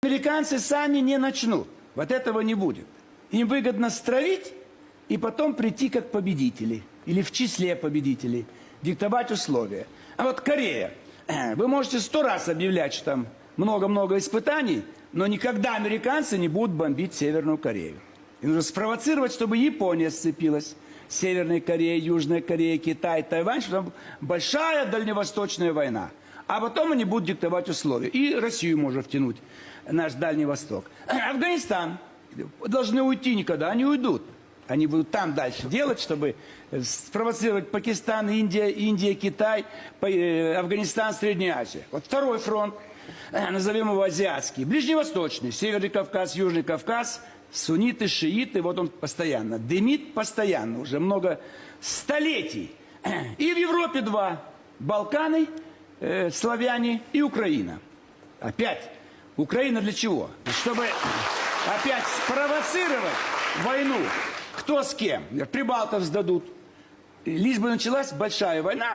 Американцы сами не начнут. Вот этого не будет. Им выгодно стравить и потом прийти как победители. Или в числе победителей. Диктовать условия. А вот Корея. Вы можете сто раз объявлять, что там много-много испытаний, но никогда американцы не будут бомбить Северную Корею. И нужно спровоцировать, чтобы Япония сцепилась. Северная Корея, Южная Корея, Китай, Тайвань, что там большая дальневосточная война. А потом они будут диктовать условия. И Россию можно втянуть, наш Дальний Восток. Афганистан. Должны уйти никогда, они уйдут. Они будут там дальше делать, чтобы спровоцировать Пакистан, Индия, Индия, Китай, э, Афганистан, Средняя Азия. Вот второй фронт, э, назовем его азиатский, ближневосточный, Северный Кавказ, Южный Кавказ, сунниты, шииты, вот он постоянно, дымит постоянно, уже много столетий. И в Европе два, Балканы, э, славяне и Украина. Опять, Украина для чего? Чтобы опять спровоцировать войну. Кто с кем? Прибалтов сдадут. Лишь бы началась большая война.